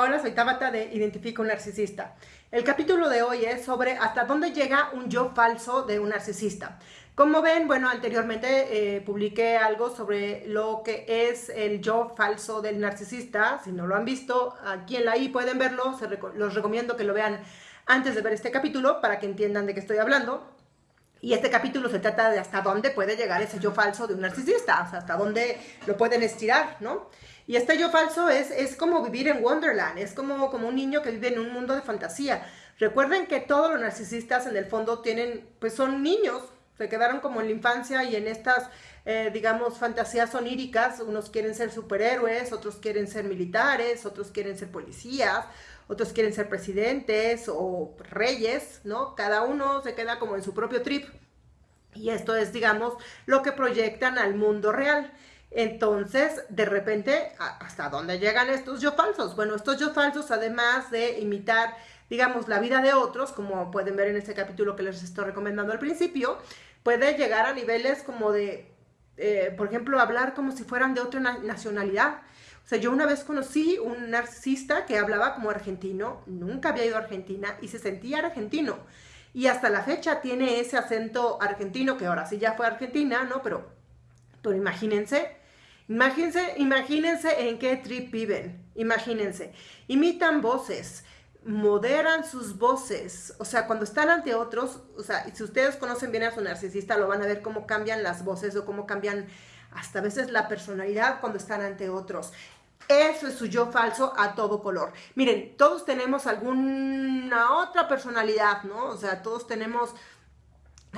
Hola, soy Tabata de Identifica un narcisista. El capítulo de hoy es sobre hasta dónde llega un yo falso de un narcisista. Como ven, bueno, anteriormente eh, publiqué algo sobre lo que es el yo falso del narcisista. Si no lo han visto, aquí en la I pueden verlo. los recomiendo que lo vean antes de ver este capítulo para que entiendan de qué estoy hablando. Y este capítulo se trata de hasta dónde puede llegar ese yo falso de un narcisista, hasta dónde lo pueden estirar, ¿no? Y este yo falso es, es como vivir en Wonderland, es como, como un niño que vive en un mundo de fantasía. Recuerden que todos los narcisistas en el fondo tienen, pues son niños, se quedaron como en la infancia y en estas, eh, digamos, fantasías oníricas, unos quieren ser superhéroes, otros quieren ser militares, otros quieren ser policías, otros quieren ser presidentes o reyes, ¿no? Cada uno se queda como en su propio trip. Y esto es, digamos, lo que proyectan al mundo real. Entonces, de repente, ¿hasta dónde llegan estos yo falsos? Bueno, estos yo falsos, además de imitar, digamos, la vida de otros, como pueden ver en este capítulo que les estoy recomendando al principio, puede llegar a niveles como de, eh, por ejemplo, hablar como si fueran de otra nacionalidad. O sea, yo una vez conocí un narcisista que hablaba como argentino, nunca había ido a Argentina y se sentía argentino. Y hasta la fecha tiene ese acento argentino, que ahora sí ya fue Argentina, ¿no? Pero, pero imagínense, imagínense, imagínense en qué trip viven, imagínense. Imitan voces, moderan sus voces, o sea, cuando están ante otros, o sea, si ustedes conocen bien a su narcisista, lo van a ver cómo cambian las voces o cómo cambian hasta a veces la personalidad cuando están ante otros. Eso es su yo falso a todo color. Miren, todos tenemos alguna otra personalidad, ¿no? O sea, todos tenemos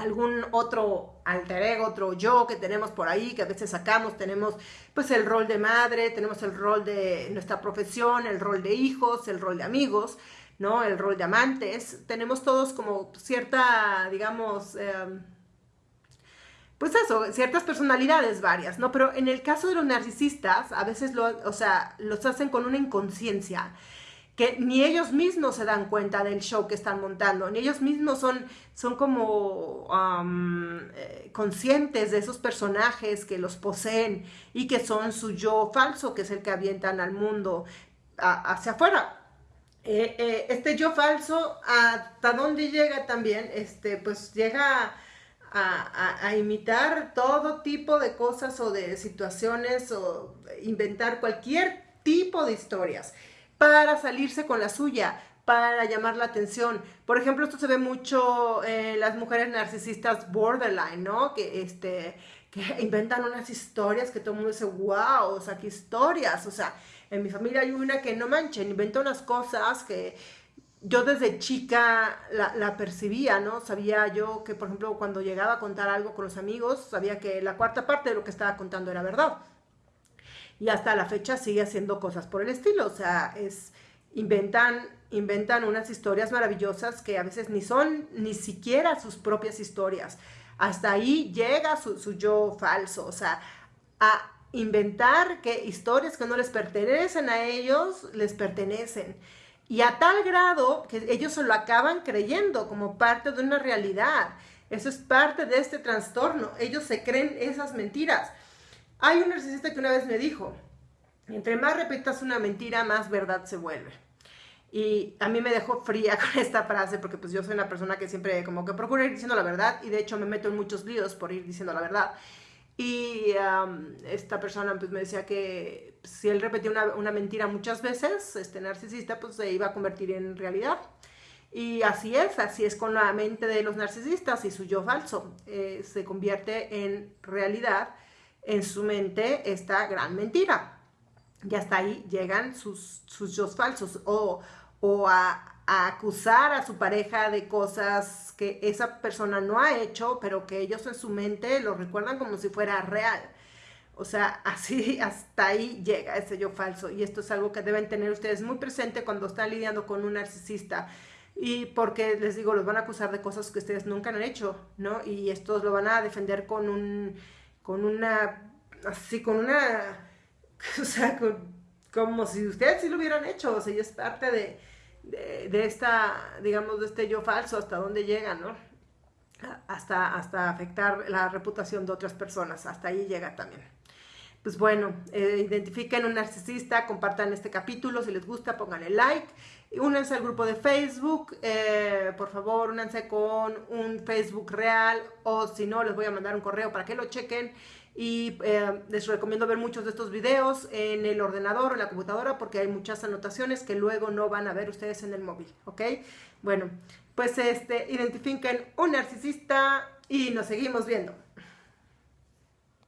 algún otro alter ego, otro yo que tenemos por ahí, que a veces sacamos, tenemos pues el rol de madre, tenemos el rol de nuestra profesión, el rol de hijos, el rol de amigos, ¿no? El rol de amantes, tenemos todos como cierta, digamos, em, pues eso, ciertas personalidades varias, ¿no? Pero en el caso de los narcisistas, a veces lo, o sea, los hacen con una inconsciencia que ni ellos mismos se dan cuenta del show que están montando, ni ellos mismos son, son como eh, conscientes de esos personajes que los poseen y que son su yo falso, que es el que avientan al mundo hacia afuera. Eh, eh, este yo falso, ¿hasta dónde llega también? Este, pues llega a, imitar todo tipo de cosas o de situaciones o inventar cualquier tipo de historias para salirse con la suya, para llamar la atención. Por ejemplo, esto se ve mucho en las mujeres narcisistas borderline, ¿no? Que, este, que inventan unas historias que todo el mundo dice, wow, o sea, qué historias. O sea, en mi familia hay una que no manchen, inventa unas cosas que yo desde chica la, percibía, ¿no? Sabía yo que, por ejemplo, cuando llegaba a contar algo con los amigos, sabía que la cuarta parte de lo que estaba contando era verdad. Y hasta la fecha sigue haciendo cosas por el estilo, o sea, es, inventan, inventan unas historias maravillosas que a veces ni son ni siquiera sus propias historias. Hasta ahí llega su, su yo falso, o sea, a inventar que historias que no les pertenecen a ellos, les pertenecen. Y a tal grado que ellos se lo acaban creyendo como parte de una realidad. Eso es parte de este trastorno. Ellos se creen esas mentiras. Hay un narcisista que una vez me dijo, entre más repitas una mentira, más verdad se vuelve. Y a mí me dejó fría con esta frase porque pues yo soy una persona que siempre como que procura ir diciendo la verdad y de hecho me meto en muchos líos por ir diciendo la verdad. Y esta persona pues me decía que si él repetía una, mentira muchas veces, este narcisista pues se iba a convertir en realidad. Y así es, así es con la mente de los narcisistas y su yo falso. Eh, se convierte en realidad en su mente esta gran mentira. Y hasta ahí llegan sus, sus yo falsos o, o a, a acusar a su pareja de cosas que esa persona no ha hecho, pero que ellos en su mente lo recuerdan como si fuera real. O sea, así hasta ahí llega ese yo falso. Y esto es algo que deben tener ustedes muy presente cuando están lidiando con un narcisista. Y porque les digo, los van a acusar de cosas que ustedes nunca han hecho, ¿no? Y estos lo van a defender con un, con una, así, con una, o sea, como si ustedes sí lo hubieran hecho. O sea, y es parte de, de, esta, digamos, de este yo falso, hasta dónde llega, ¿no? Hasta, hasta afectar la reputación de otras personas, hasta ahí llega también. pues bueno, eh, identifiquen un narcisista, compartan este capítulo, si les gusta, pónganle like. Únanse al grupo de Facebook, eh, por favor, únanse con un Facebook real o si no, les voy a mandar un correo para que lo chequen y eh, les recomiendo ver muchos de estos videos en el ordenador o en la computadora porque hay muchas anotaciones que luego no van a ver ustedes en el móvil, ¿ok? Bueno, pues este, identifiquen un narcisista y nos seguimos viendo.